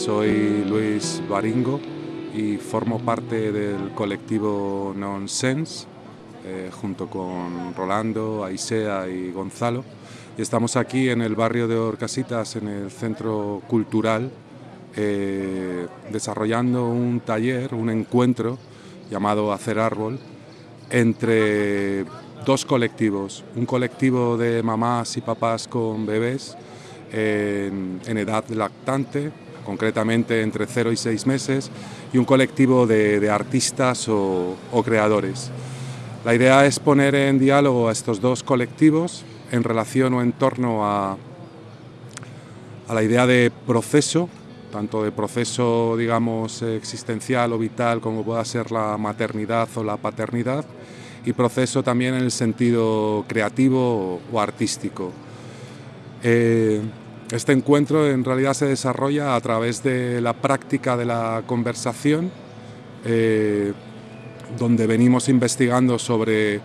soy Luis Baringo y formo parte del colectivo Nonsense eh, junto con Rolando, Aisea y Gonzalo. Y estamos aquí en el barrio de Orcasitas, en el centro cultural, eh, desarrollando un taller, un encuentro llamado Hacer Árbol, entre dos colectivos, un colectivo de mamás y papás con bebés en, edad lactante, concretamente entre 0 y 6 meses, y un colectivo de, artistas o, creadores. La idea es poner en diálogo a estos dos colectivos en relación o en torno a, a la idea de proceso, tanto de proceso, digamos, existencial o vital como pueda ser la maternidad o la paternidad, y proceso también en el sentido creativo o, artístico. Eh, este encuentro en realidad se desarrolla a través de la práctica de la conversación, eh, donde venimos investigando sobre,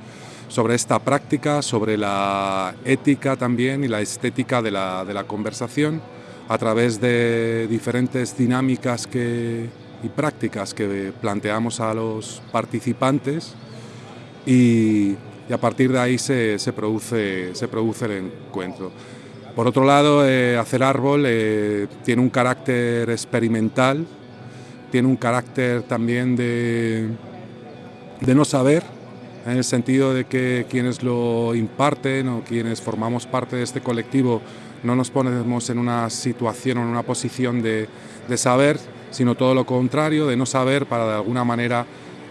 sobre esta práctica, sobre la ética también y la estética de la, de la conversación, a través de diferentes dinámicas que, y prácticas que planteamos a los participantes y, a partir de ahí se, produce, se produce el encuentro. Por otro lado, eh, hacer árbol eh, tiene un carácter experimental, tiene un carácter también de, de no saber, en el sentido de que quienes lo imparten o quienes formamos parte de este colectivo no nos ponemos en una situación o en una posición de, de saber, sino todo lo contrario, de no saber para de alguna manera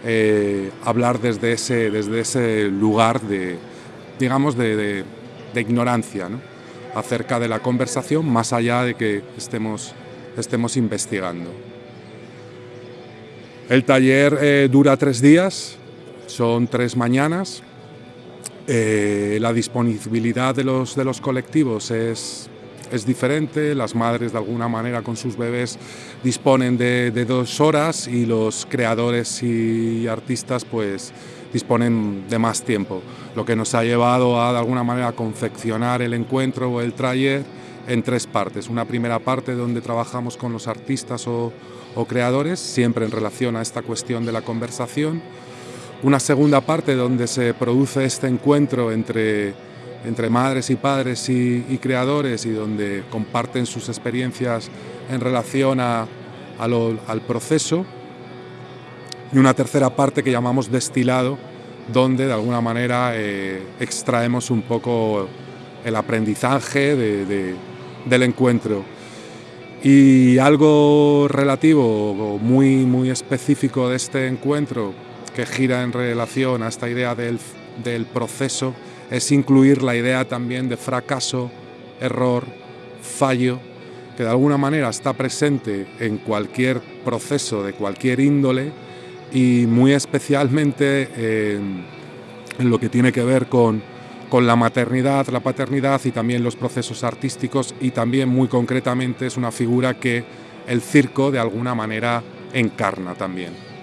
eh, hablar desde ese, desde ese lugar de, digamos, de, ignorancia acerca de la conversación, más allá de que estemos, estemos investigando. El taller eh, dura tres días, son tres mañanas. Eh, la disponibilidad de los, de los colectivos es es diferente, las madres de alguna manera con sus bebés disponen de, dos horas y los creadores y artistas pues disponen de más tiempo, lo que nos ha llevado a de alguna manera confeccionar el encuentro o el taller en tres partes. Una primera parte donde trabajamos con los artistas o, o creadores, siempre en relación a esta cuestión de la conversación. Una segunda parte donde se produce este encuentro entre entre madres y padres y, creadores y donde comparten sus experiencias en relación a, al proceso. Y una tercera parte que llamamos destilado, donde de alguna manera eh, extraemos un poco el aprendizaje del encuentro. Y algo relativo, muy, muy específico de este encuentro, que gira en relación a esta idea del, del proceso, es incluir la idea también de fracaso, error, fallo, que de alguna manera está presente en cualquier proceso de cualquier índole y muy especialmente en, lo que tiene que ver con, con la maternidad, la paternidad y también los procesos artísticos y también muy concretamente es una figura que el circo de alguna manera encarna también.